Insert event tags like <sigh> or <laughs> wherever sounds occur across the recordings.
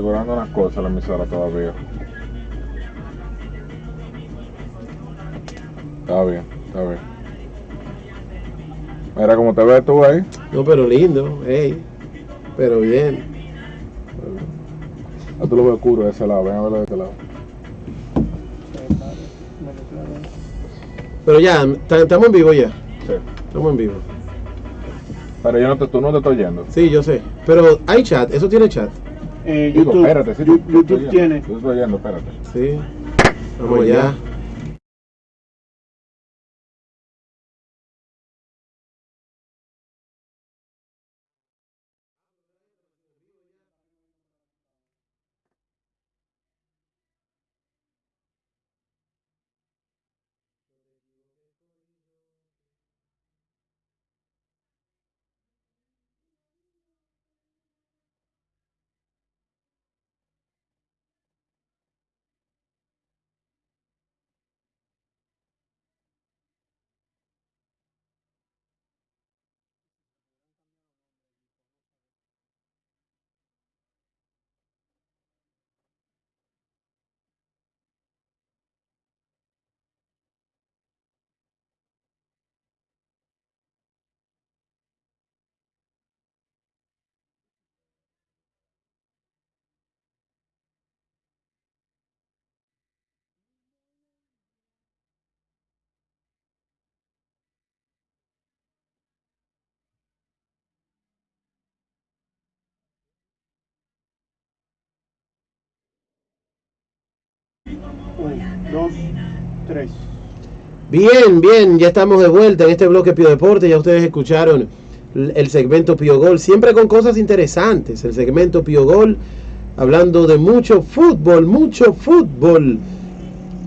configurando unas cosas la emisora todavía. Está bien, está bien. Mira cómo te ves tú ahí. No, pero lindo, hey. Pero bien. Ah, tú lo ves oscuro de ese lado, ven a verlo de este lado. Pero ya, ta- estamos en vivo ya. Sí. Estamos en vivo. Pero yo no te, tú no te estoy oyendo. Sí, yo sé. Pero hay chat, eso tiene chat. Eh, Digo, YouTube, espérate, sí, YouTube tiene. estoy oyendo, espérate. Sí. Vamos Vamos allá. Dos, tres. Bien, bien, ya estamos de vuelta en este bloque Pio Deporte. Ya ustedes escucharon el segmento Pio Gol, siempre con cosas interesantes. El segmento Pio Gol, hablando de mucho fútbol, mucho fútbol.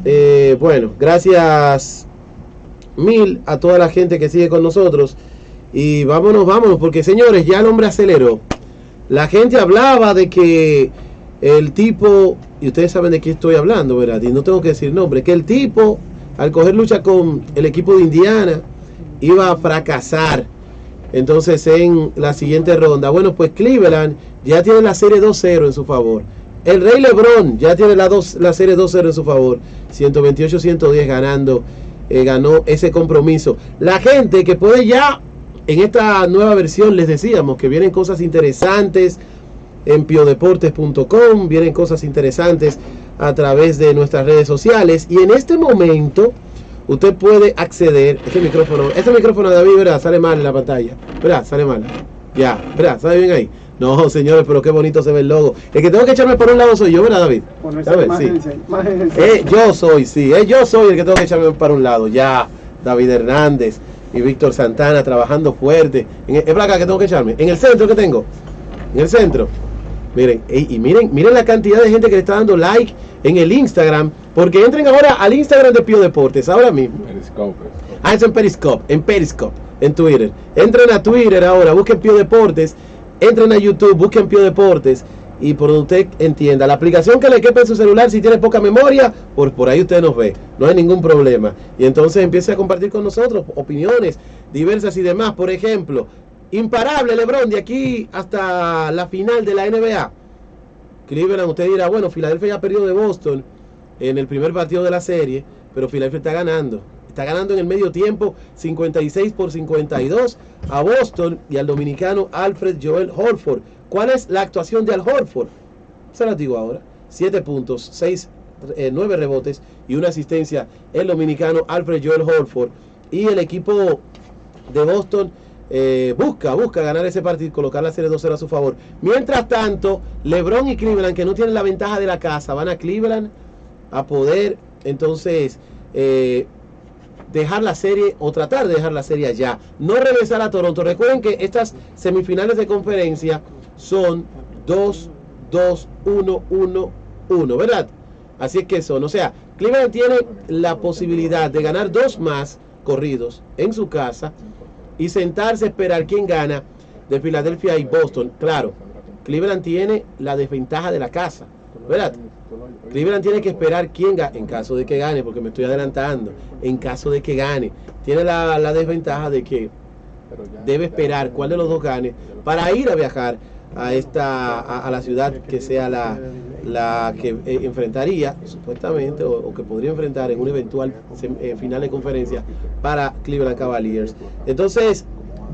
Eh, bueno, gracias mil a toda la gente que sigue con nosotros. Y vámonos, vámonos, porque señores, ya el hombre aceleró. La gente hablaba de que el tipo, y ustedes saben de qué estoy hablando, ¿verdad? Y no tengo que decir nombre, que el tipo, al coger lucha con el equipo de Indiana, iba a fracasar. Entonces en la siguiente ronda, bueno, pues Cleveland ya tiene la serie 2-0 en su favor. El Rey Lebron ya tiene la, dos, la serie 2-0 en su favor. 128-110 ganando, eh, ganó ese compromiso. La gente que puede ya, en esta nueva versión les decíamos que vienen cosas interesantes en piodeportes.com, vienen cosas interesantes a través de nuestras redes sociales y en este momento usted puede acceder, este micrófono, este micrófono de David, ¿verdad? Sale mal en la pantalla, ¿verdad? Sale mal. Ya, ¿verdad? ¿Sale bien ahí? No, señores, pero qué bonito se ve el logo. El que tengo que echarme por un lado soy yo, ¿verdad, David? Sí. Eh, yo soy, sí, eh, yo soy el que tengo que echarme para un lado. Ya, David Hernández y Víctor Santana trabajando fuerte. En, es para acá que tengo que echarme. En el centro que tengo. En el centro. Miren, ey, y miren, miren la cantidad de gente que le está dando like en el Instagram. Porque entren ahora al Instagram de Pío Deportes, ahora mismo. Periscope. Ah, es en Periscope, en Periscope, en Twitter. Entren a Twitter ahora, busquen Pío Deportes, entren a YouTube, busquen Pío Deportes y por donde usted entienda, la aplicación que le quepa en su celular, si tiene poca memoria, por, por ahí usted nos ve, no hay ningún problema. Y entonces empiece a compartir con nosotros opiniones diversas y demás. Por ejemplo, imparable Lebron de aquí hasta la final de la NBA. Cleveland, usted dirá, bueno, Filadelfia ya perdió de Boston en el primer partido de la serie, pero Filadelfia está ganando. Está ganando en el medio tiempo 56 por 52 a Boston y al dominicano Alfred Joel Horford. ¿Cuál es la actuación de Al Horford? Se las digo ahora. 7 puntos, 6, 9 rebotes y una asistencia el dominicano Alfred Joel Horford. Y el equipo de Boston eh, busca, busca ganar ese partido colocar la serie 2-0 a su favor. Mientras tanto, LeBron y Cleveland, que no tienen la ventaja de la casa, van a Cleveland a poder entonces eh, dejar la serie o tratar de dejar la serie allá. No regresar a Toronto. Recuerden que estas semifinales de conferencia son 2, 2, 1, 1, 1, ¿verdad? Así es que son, o sea, Cleveland tiene la posibilidad de ganar dos más corridos en su casa y sentarse a esperar quién gana de Filadelfia y Boston. Claro, Cleveland tiene la desventaja de la casa, ¿verdad? Cleveland tiene que esperar quién gane, en caso de que gane, porque me estoy adelantando, en caso de que gane, tiene la, la desventaja de que debe esperar cuál de los dos gane para ir a viajar a esta a, a la ciudad que sea la, la que eh, enfrentaría supuestamente o, que podría enfrentar en un eventual eh, final de conferencia para Cleveland Cavaliers. Entonces,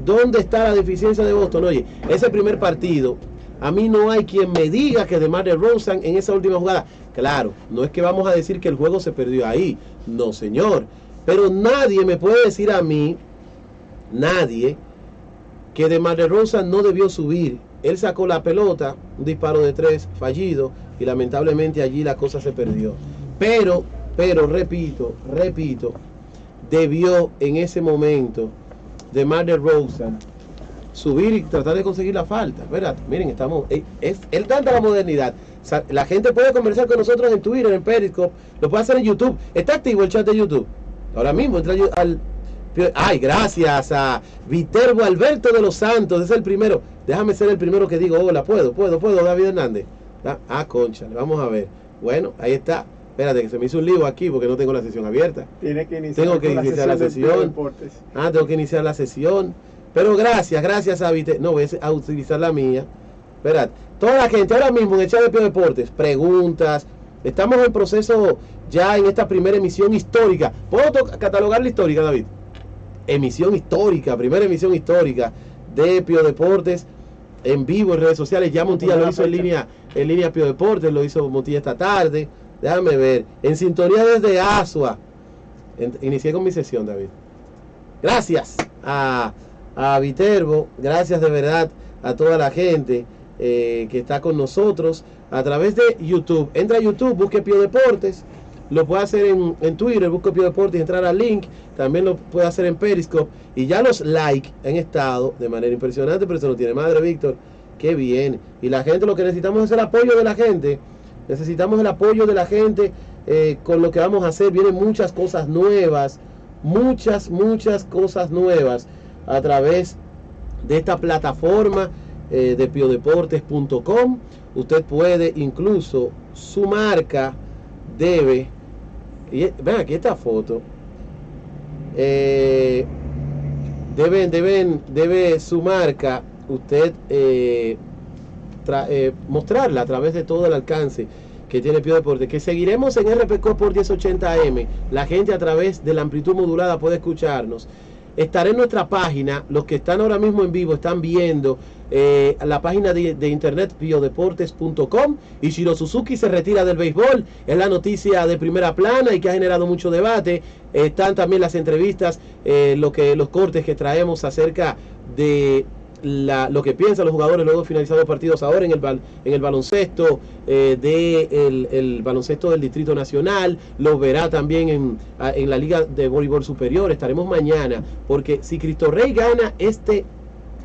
¿dónde está la deficiencia de Boston? Oye, ese primer partido, a mí no hay quien me diga que DeMar DeRozan en esa última jugada, claro, no es que vamos a decir que el juego se perdió ahí, no señor, pero nadie me puede decir a mí, nadie, que DeMar DeRozan no debió subir. Él sacó la pelota, un disparo de tres fallido y lamentablemente allí la cosa se perdió. Pero, pero, repito, repito, debió en ese momento DeMar DeRozan subir y tratar de conseguir la falta. ¿verdad? Miren, estamos, eh, es, él tanta la modernidad. La gente puede conversar con nosotros en Twitter, en Periscope, lo puede hacer en YouTube. Está activo el chat de YouTube. Ahora mismo entra al Ay, gracias a Viterbo Alberto de los Santos, es el primero. Déjame ser el primero que digo, hola, puedo, puedo, puedo, David Hernández. Ah, Ah, concha, vamos a ver. Bueno, ahí está. Espérate, que se me hizo un lío aquí porque no tengo la sesión abierta. Tiene que iniciar, Tengo que iniciar la sesión. Ah, tengo que iniciar la sesión. Pero gracias, gracias a Vite. No, voy a utilizar la mía. Esperad. Toda la gente ahora mismo en el chat de Pio Deportes, preguntas. Estamos en proceso ya en esta primera emisión histórica. ¿Puedo catalogar la histórica, David? Emisión histórica, primera emisión histórica de Pio Deportes en vivo en redes sociales. Ya Montilla lo hizo en línea, en línea Pio Deportes, lo hizo Montilla esta tarde. Déjame ver. En sintonía desde Asua. En- inicié con mi sesión, David. Gracias a, a Viterbo, gracias de verdad a toda la gente eh, que está con nosotros a través de YouTube. Entra a YouTube, busque Pio Deportes, lo puede hacer en, en Twitter, busque Pio Deportes entrar al link. También lo puede hacer en Periscope. Y ya los likes han estado de manera impresionante, pero eso no tiene madre, Víctor. Qué bien. Y la gente, lo que necesitamos es el apoyo de la gente. Necesitamos el apoyo de la gente eh, con lo que vamos a hacer. Vienen muchas cosas nuevas, muchas, muchas cosas nuevas a través de esta plataforma eh, de piodeportes.com. Usted puede incluso su marca debe. Y, ven aquí esta foto. Eh, deben, deben, debe su marca usted eh, tra- eh, mostrarla a través de todo el alcance que tiene Pio Deporte, que seguiremos en RPC por 1080M. La gente a través de la amplitud modulada puede escucharnos. Estará en nuestra página, los que están ahora mismo en vivo están viendo eh, la página de, internet biodeportes.com y Shiro Suzuki se retira del béisbol, es la noticia de primera plana y que ha generado mucho debate. están también las entrevistas, eh, lo que, los cortes que traemos acerca de la- lo que piensan los jugadores luego finalizados partidos ahora en el, en el baloncesto eh, de el, baloncesto del Distrito Nacional, lo verá también en, en la Liga de Voleibol Superior, estaremos mañana, porque si Cristo Rey gana este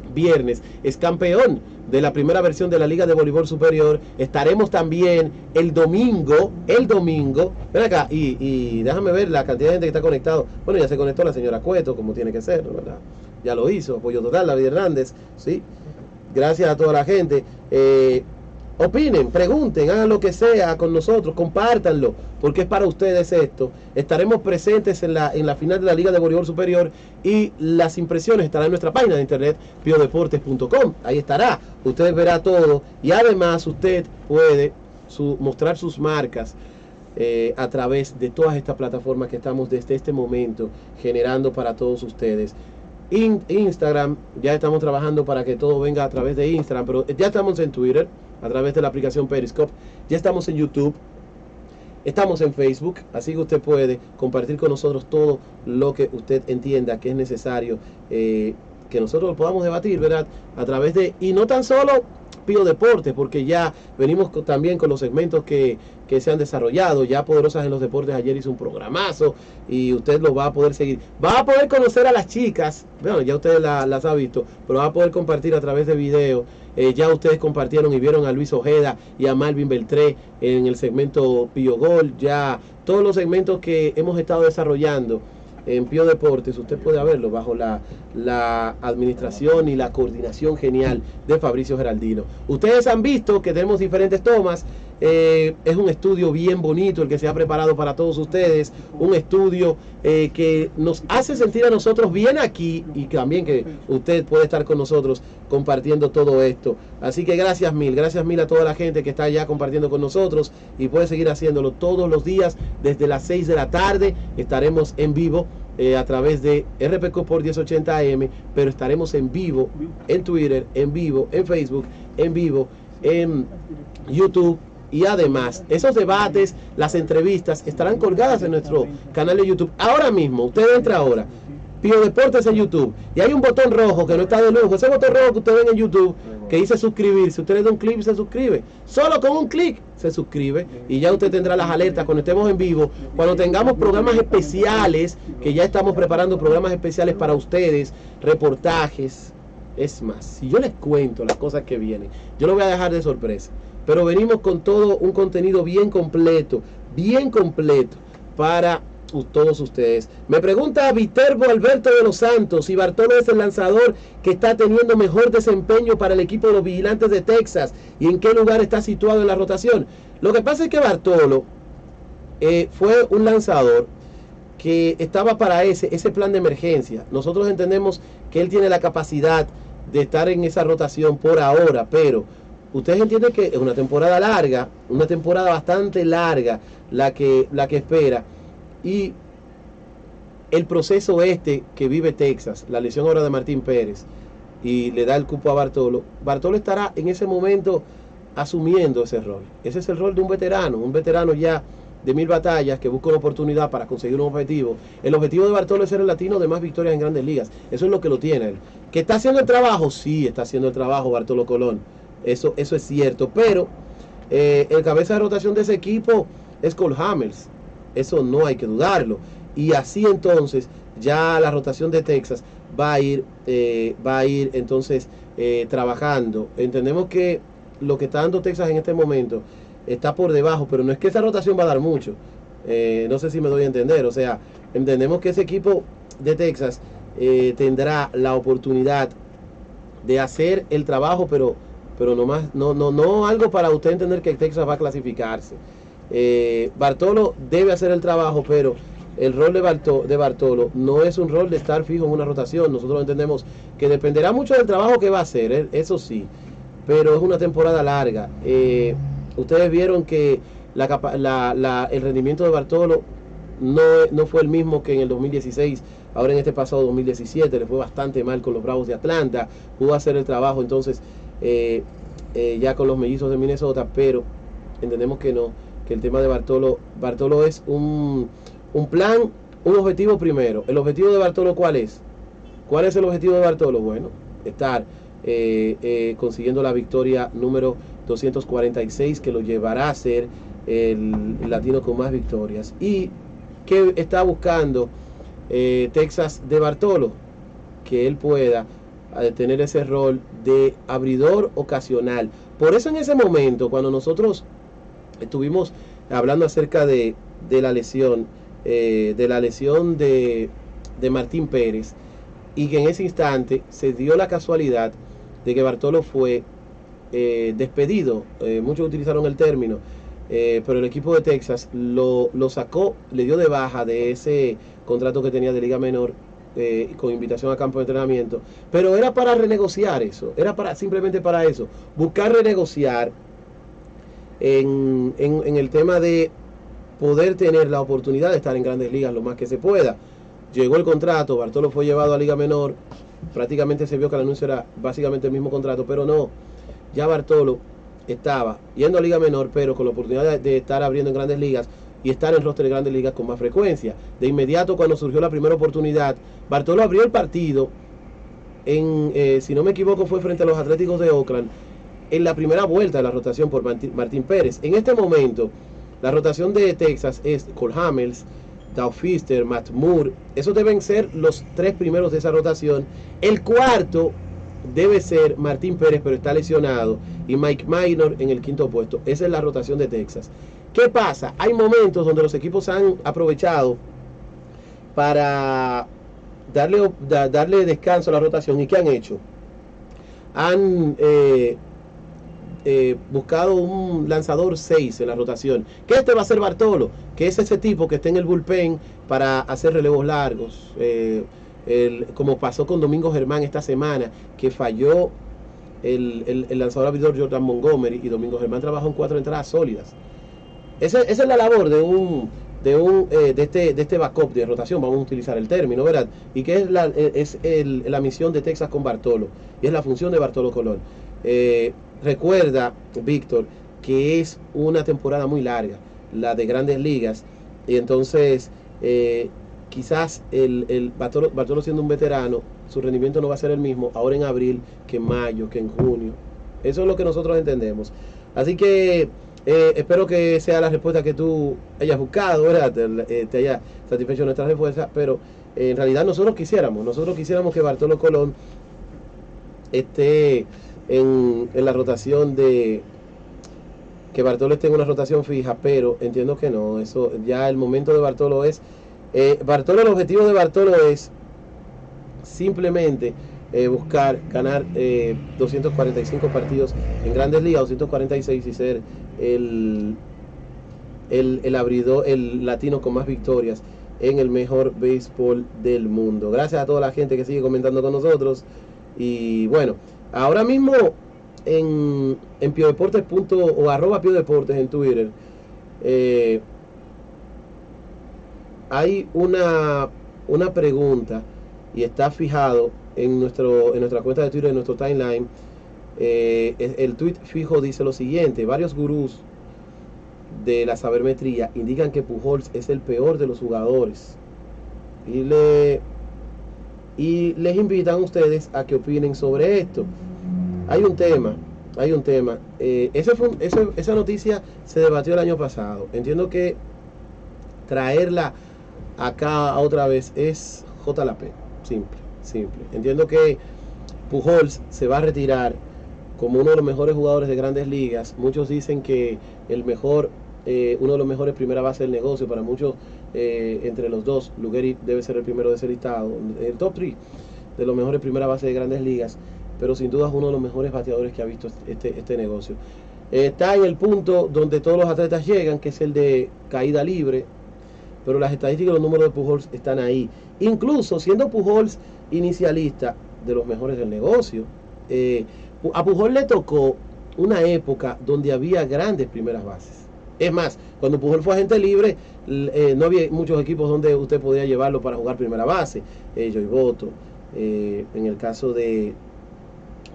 viernes, es campeón de la primera versión de la Liga de Voleibol Superior, estaremos también el domingo, el domingo, ven acá, y, y déjame ver la cantidad de gente que está conectado, bueno, ya se conectó la señora Cueto, como tiene que ser, ¿verdad? Ya lo hizo, apoyo total, David Hernández, ¿sí? Gracias a toda la gente. Eh, opinen, pregunten, hagan lo que sea con nosotros, compártanlo, porque es para ustedes esto. Estaremos presentes en la, en la final de la Liga de Voleibol Superior y las impresiones estarán en nuestra página de internet, biodeportes.com. Ahí estará, usted verá todo y además usted puede mostrar sus marcas eh, a través de todas estas plataformas que estamos desde este momento generando para todos ustedes. In- Instagram, ya estamos trabajando para que todo venga a través de Instagram, pero ya estamos en Twitter, a través de la aplicación Periscope, ya estamos en YouTube, estamos en Facebook, así que usted puede compartir con nosotros todo lo que usted entienda que es necesario eh, que nosotros lo podamos debatir, ¿verdad? A través de, y no tan solo Pío Deportes, porque ya venimos también con los segmentos que, que se han desarrollado. Ya Poderosas en los Deportes ayer hizo un programazo y usted lo va a poder seguir. Va a poder conocer a las chicas, bueno, ya ustedes la- las han visto, pero va a poder compartir a través de video. Eh, ya ustedes compartieron y vieron a Luis Ojeda y a Malvin Beltré en el segmento Pío Gol. Ya todos los segmentos que hemos estado desarrollando en Pío Deportes, usted puede verlo bajo la, la administración y la coordinación genial de Fabricio Geraldino. Ustedes han visto que tenemos diferentes tomas eh, es un estudio bien bonito el que se ha preparado para todos ustedes, un estudio eh, que nos hace sentir a nosotros bien aquí y también que usted puede estar con nosotros compartiendo todo esto. Así que gracias mil, gracias mil a toda la gente que está ya compartiendo con nosotros y puede seguir haciéndolo todos los días desde las 6 de la tarde. Estaremos en vivo eh, a través de RPCO por 1080 AM, pero estaremos en vivo en Twitter, en vivo en Facebook, en vivo en YouTube. Y además, esos debates, las entrevistas estarán colgadas en nuestro canal de YouTube. Ahora mismo, usted entra ahora, Pío Deportes en YouTube, y hay un botón rojo que no está de lujo. Ese botón rojo que usted ven en YouTube, que dice suscribirse, usted le da un clic y se suscribe. Solo con un clic se suscribe y ya usted tendrá las alertas cuando estemos en vivo, cuando tengamos programas especiales, que ya estamos preparando programas especiales para ustedes, reportajes. Es más, si yo les cuento las cosas que vienen, yo lo voy a dejar de sorpresa. Pero venimos con todo un contenido bien completo, bien completo para todos ustedes. Me pregunta Viterbo Alberto de los Santos si Bartolo es el lanzador que está teniendo mejor desempeño para el equipo de los vigilantes de Texas y en qué lugar está situado en la rotación. Lo que pasa es que Bartolo eh, fue un lanzador que estaba para ese, ese plan de emergencia. Nosotros entendemos que él tiene la capacidad de estar en esa rotación por ahora, pero ustedes entienden que es una temporada larga, una temporada bastante larga la que, la que espera. Y el proceso este que vive Texas, la lesión ahora de Martín Pérez, y le da el cupo a Bartolo, Bartolo estará en ese momento asumiendo ese rol. Ese es el rol de un veterano, un veterano ya de mil batallas que busca una oportunidad para conseguir un objetivo. El objetivo de Bartolo es ser el latino de más victorias en grandes ligas. Eso es lo que lo tiene él. ¿Que está haciendo el trabajo? Sí, está haciendo el trabajo Bartolo Colón. Eso, eso es cierto. Pero eh, el cabeza de rotación de ese equipo es Cole. Eso no hay que dudarlo. Y así entonces ya la rotación de Texas va a ir, eh, va a ir entonces eh, trabajando. Entendemos que lo que está dando Texas en este momento está por debajo, pero no es que esa rotación va a dar mucho. Eh, no sé si me doy a entender. O sea, entendemos que ese equipo de Texas eh, tendrá la oportunidad de hacer el trabajo, pero, pero no, más, no, no, no algo para usted entender que Texas va a clasificarse. Eh, Bartolo debe hacer el trabajo, pero el rol de, Barto- de Bartolo no es un rol de estar fijo en una rotación. Nosotros entendemos que dependerá mucho del trabajo que va a hacer, eh, eso sí, pero es una temporada larga. Eh, ustedes vieron que el rendimiento de Bartolo no, no fue el mismo que en el 2016, ahora en este pasado 2017, le fue bastante mal con los Bravos de Atlanta, pudo hacer el trabajo entonces eh, ya con los mellizos de Minnesota, pero entendemos que no, que el tema de Bartolo, Bartolo es un, un plan, un objetivo primero. ¿El objetivo de Bartolo cuál es? ¿Cuál es el objetivo de Bartolo? Bueno, estar eh, eh, consiguiendo la victoria número 246 que lo llevará a ser el, latino con más victorias. Y que está buscando eh, Texas de Bartolo, que él pueda tener ese rol de abridor ocasional. Por eso en ese momento, cuando nosotros estuvimos hablando acerca de, de la lesión, eh, de la lesión de, de Martín Pérez, y que en ese instante se dio la casualidad de que Bartolo fue eh, despedido, eh, muchos utilizaron el término, eh, pero el equipo de Texas lo, lo sacó, le dio de baja de ese contrato que tenía de Liga Menor con invitación a campo de entrenamiento, pero era para renegociar eso, era para simplemente para eso, buscar renegociar en, el tema de poder tener la oportunidad de estar en grandes ligas lo más que se pueda. Llegó el contrato, Bartolo fue llevado a Liga Menor, prácticamente se vio que el anuncio era básicamente el mismo contrato, pero no, ya Bartolo estaba yendo a Liga Menor, pero con la oportunidad de, estar abriendo en grandes ligas y estar en roster de grandes ligas con más frecuencia. De inmediato, cuando surgió la primera oportunidad, Bartolo abrió el partido, en, eh, si no me equivoco, fue frente a los Atléticos de Oakland, en la primera vuelta de la rotación por Martín, Pérez. En este momento, la rotación de Texas es Cole Hamels, Dow Fister, Matt Moore. Esos deben ser los tres primeros de esa rotación. El cuarto debe ser Martín Pérez, pero está lesionado. Y Mike Minor en el quinto puesto. Esa es la rotación de Texas. ¿Qué pasa? Hay momentos donde los equipos han aprovechado para darle, da- darle descanso a la rotación. ¿Y qué han hecho? Han eh, eh, buscado un lanzador 6 en la rotación. Que este va a ser Bartolo, que es ese tipo que está en el bullpen para hacer relevos largos. eh, como pasó con Domingo Germán esta semana, que falló el, el- lanzador abridor Jordan Montgomery y Domingo Germán trabajó en cuatro entradas sólidas. Esa, es la labor de un de un eh, de este de este backup de rotación, vamos a utilizar el término, ¿verdad? Y que es la es la misión de Texas con Bartolo y es la función de Bartolo Colón. Recuerda, Víctor, que es una temporada muy larga, la de Grandes Ligas, y entonces eh, quizás el, el Bartolo, Bartolo siendo un veterano, su rendimiento no va a ser el mismo ahora en abril que en mayo, que en junio. Eso es lo que nosotros entendemos. Así que eh, espero que sea la respuesta que tú hayas buscado, ¿verdad? Te, eh, te haya satisfecho nuestra respuesta, pero eh, en realidad nosotros quisiéramos, nosotros quisiéramos que Bartolo Colón esté en, la rotación de que Bartolo esté en una rotación fija, pero entiendo que no, eso ya el momento de Bartolo es eh, Bartolo, el objetivo de Bartolo es simplemente eh, buscar ganar eh, 245 partidos en Grandes Ligas, 246 y ser el, el, el abridor, el latino con más victorias en el mejor béisbol del mundo. Gracias a toda la gente que sigue comentando con nosotros. Y bueno, ahora mismo en, en piodeportes punto, o arroba piodeportes en Twitter eh, hay una, una pregunta y está fijado en, nuestro, en nuestra cuenta de Twitter, en nuestro timeline. Eh, el tweet fijo dice lo siguiente, varios gurús de la sabermetría indican que Pujols es el peor de los jugadores. Y, le, y les invitan a ustedes a que opinen sobre esto. Hay un tema, hay un tema. Eh, ese ese- esa noticia se debatió el año pasado. Entiendo que traerla acá otra vez es JLP. Simple, simple. Entiendo que Pujols se va a retirar como uno de los mejores jugadores de grandes ligas. Muchos dicen que el mejor, eh, uno de los mejores primera base del negocio. Para muchos, eh, entre los dos, Lugeri debe ser el primero de ese listado. El top 3 de los mejores primera base de grandes ligas. Pero sin duda es uno de los mejores bateadores que ha visto este, este negocio. Eh, está en el punto donde todos los atletas llegan, que es el de caída libre. Pero las estadísticas y los números de Pujols están ahí. Incluso siendo Pujols inicialista de los mejores del negocio, eh, a Pujol le tocó una época donde había grandes primeras bases. Es más, cuando Pujol fue agente libre, eh, no había muchos equipos donde usted podía llevarlo para jugar primera base. Eh, Joey Boto, eh, en el caso de,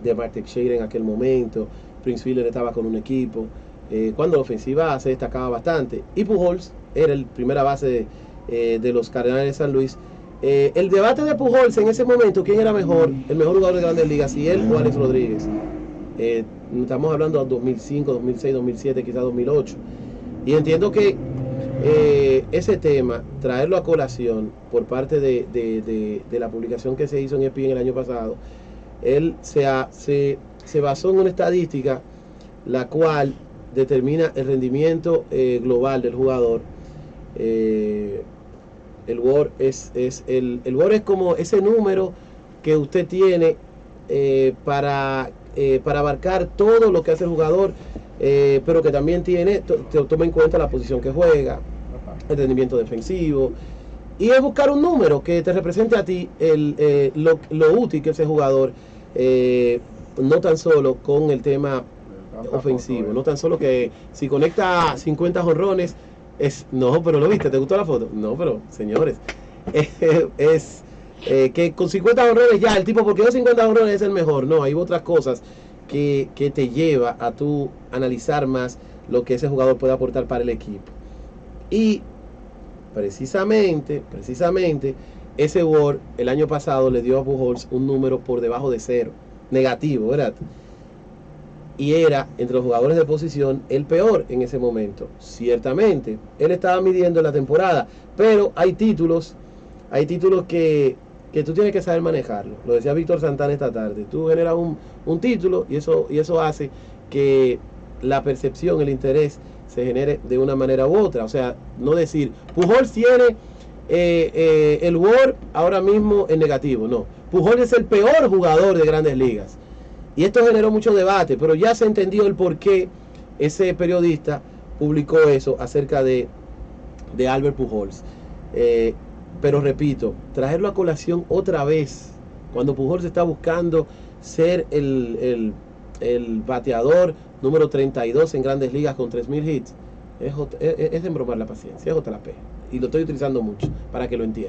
de Teixeira en aquel momento, Prince Fielder estaba con un equipo. eh, cuando la ofensiva se destacaba bastante. Y Pujols era el primera base de, los Cardenales de San Luis. El debate de Pujols en ese momento, ¿quién era mejor? El mejor jugador de grandes ligas, si él o Alex Rodríguez. Estamos hablando de 2005, 2006, 2007, quizás 2008. Y entiendo que eh, ese tema, traerlo a colación por parte de, de- la publicación que se hizo en ESPN el año pasado, él se, ha- se, se basó en una estadística la cual determina el rendimiento eh, global del jugador. Eh, el WAR es, es el, el es como ese número que usted tiene para, eh, para abarcar todo lo que hace el jugador, eh, pero que también tiene, to- to- toma en cuenta la posición que juega, el rendimiento defensivo. Y es buscar un número que te represente a ti el, eh, lo, lo útil que es ese jugador, eh, no tan solo con el tema ofensivo, no tan solo que si conecta 50 jonrones, es, no, pero lo viste, ¿te gustó la foto? No, pero señores, <laughs> es eh, que con 50 jonrones ya, el tipo, porque no 50 jonrones es el mejor, no, hay otras cosas que, que te lleva a tú analizar más lo que ese jugador puede aportar para el equipo. Y precisamente, precisamente, ese Word el año pasado le dio a Pujols un número por debajo de cero, negativo, ¿verdad? Y era entre los jugadores de posición el peor en ese momento. Ciertamente, él estaba midiendo la temporada, pero hay títulos, hay títulos que, que tú tienes que saber manejarlo. Lo decía Víctor Santana esta tarde. Tú generas un, un título y eso, y eso hace que la percepción, el interés se genere de una manera u otra. O sea, no decir, Pujols tiene eh, eh, el Word ahora mismo en negativo. No, Pujols es el peor jugador de grandes ligas. Y esto generó mucho debate, pero ya se entendió el por qué ese periodista publicó eso acerca de, de Albert Pujols. Eh, pero repito, traerlo a colación otra vez, cuando Pujols está buscando ser el, el- el bateador número 32 en grandes ligas con 3.000 hits, es, es, es embromar la paciencia, es otra P. Y lo estoy utilizando mucho para que lo entiendan.